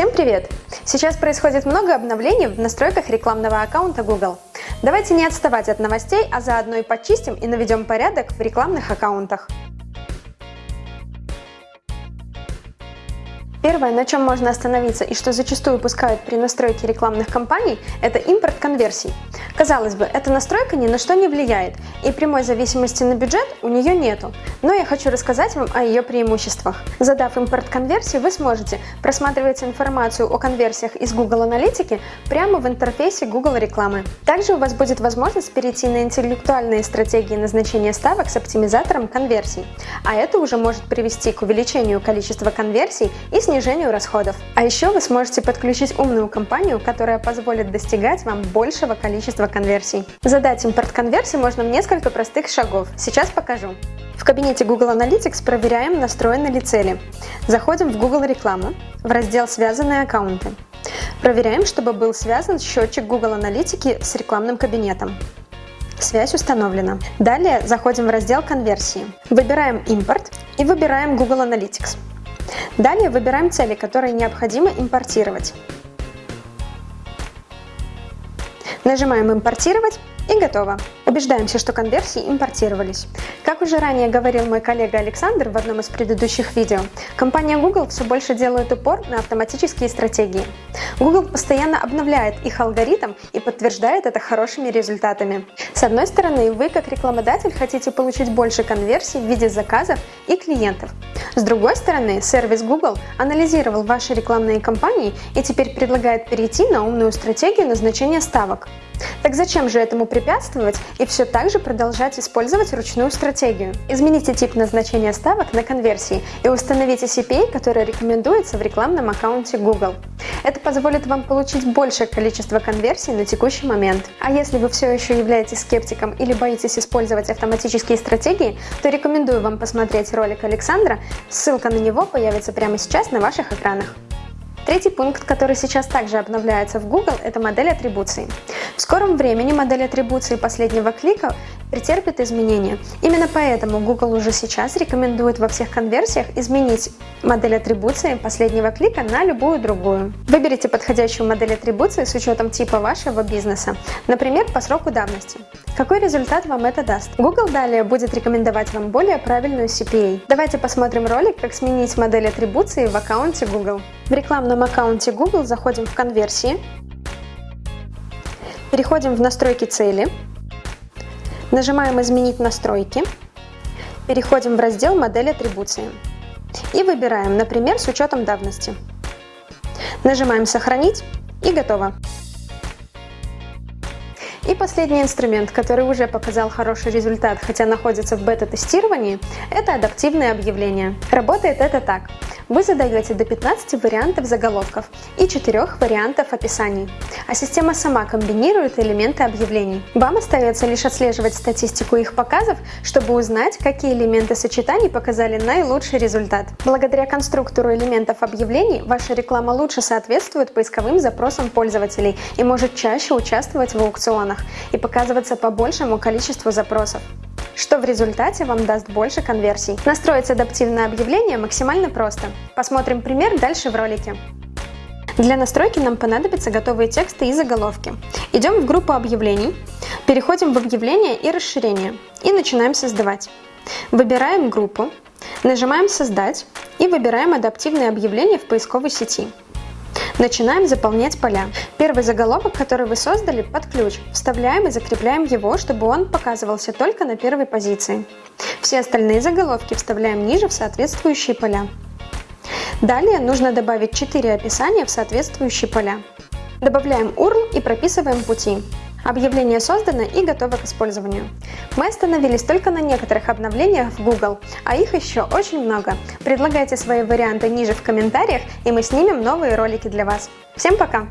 Всем привет! Сейчас происходит много обновлений в настройках рекламного аккаунта Google. Давайте не отставать от новостей, а заодно и почистим и наведем порядок в рекламных аккаунтах. Первое, на чем можно остановиться и что зачастую упускают при настройке рекламных кампаний, это импорт конверсий. Казалось бы, эта настройка ни на что не влияет, и прямой зависимости на бюджет у нее нету, но я хочу рассказать вам о ее преимуществах. Задав импорт конверсии, вы сможете просматривать информацию о конверсиях из Google Аналитики прямо в интерфейсе Google рекламы. Также у вас будет возможность перейти на интеллектуальные стратегии назначения ставок с оптимизатором конверсий, а это уже может привести к увеличению количества конверсий и снижению расходов. А еще вы сможете подключить умную кампанию, которая позволит достигать вам большего количества конверсий. Задать импорт конверсий можно в несколько простых шагов. Сейчас покажу. В кабинете Google Analytics проверяем, настроены ли цели. Заходим в Google рекламу, в раздел «Связанные аккаунты». Проверяем, чтобы был связан счетчик Google Аналитики с рекламным кабинетом. Связь установлена. Далее заходим в раздел «Конверсии». Выбираем «Импорт» и выбираем Google Analytics. Далее выбираем цели, которые необходимо импортировать. Нажимаем «Импортировать» и готово. Убеждаемся, что конверсии импортировались. Как уже ранее говорил мой коллега Александр в одном из предыдущих видео, компания Google все больше делает упор на автоматические стратегии. Google постоянно обновляет их алгоритм и подтверждает это хорошими результатами. С одной стороны, вы как рекламодатель хотите получить больше конверсий в виде заказов и клиентов. С другой стороны, сервис Google анализировал ваши рекламные кампании и теперь предлагает перейти на умную стратегию назначения ставок. Так зачем же этому препятствовать и все так же продолжать использовать ручную стратегию? Измените тип назначения ставок на конверсии и установите CPA, который рекомендуется в рекламном аккаунте Google. Это позволит вам получить большее количество конверсий на текущий момент. А если вы все еще являетесь скептиком или боитесь использовать автоматические стратегии, то рекомендую вам посмотреть ролик Александра, ссылка на него появится прямо сейчас на ваших экранах. Третий пункт, который сейчас также обновляется в Google, это модель атрибуций. В скором времени модель атрибуции последнего клика претерпит изменения. Именно поэтому Google уже сейчас рекомендует во всех конверсиях изменить модель атрибуции последнего клика на любую другую. Выберите подходящую модель атрибуции с учетом типа вашего бизнеса, например, по сроку давности. Какой результат вам это даст? Google далее будет рекомендовать вам более правильную CPA. Давайте посмотрим ролик, как сменить модель атрибуции в аккаунте Google. В рекламном аккаунте Google заходим в конверсии, переходим в настройки цели, Нажимаем «Изменить настройки», переходим в раздел «Модель атрибуции» и выбираем, например, с учетом давности. Нажимаем «Сохранить» и готово. И последний инструмент, который уже показал хороший результат, хотя находится в бета-тестировании, это адаптивное объявление. Работает это так. Вы задаете до 15 вариантов заголовков и 4 вариантов описаний, а система сама комбинирует элементы объявлений. Вам остается лишь отслеживать статистику их показов, чтобы узнать, какие элементы сочетаний показали наилучший результат. Благодаря конструктору элементов объявлений ваша реклама лучше соответствует поисковым запросам пользователей и может чаще участвовать в аукционах и показываться по большему количеству запросов что в результате вам даст больше конверсий. Настроить адаптивное объявление максимально просто. Посмотрим пример дальше в ролике. Для настройки нам понадобятся готовые тексты и заголовки. Идем в группу объявлений, переходим в объявление и расширение и начинаем создавать. Выбираем группу, нажимаем «Создать» и выбираем адаптивное объявление в поисковой сети. Начинаем заполнять поля. Первый заголовок, который вы создали, под ключ. Вставляем и закрепляем его, чтобы он показывался только на первой позиции. Все остальные заголовки вставляем ниже в соответствующие поля. Далее нужно добавить 4 описания в соответствующие поля. Добавляем URL и прописываем пути. Объявление создано и готово к использованию. Мы остановились только на некоторых обновлениях в Google, а их еще очень много. Предлагайте свои варианты ниже в комментариях, и мы снимем новые ролики для вас. Всем пока!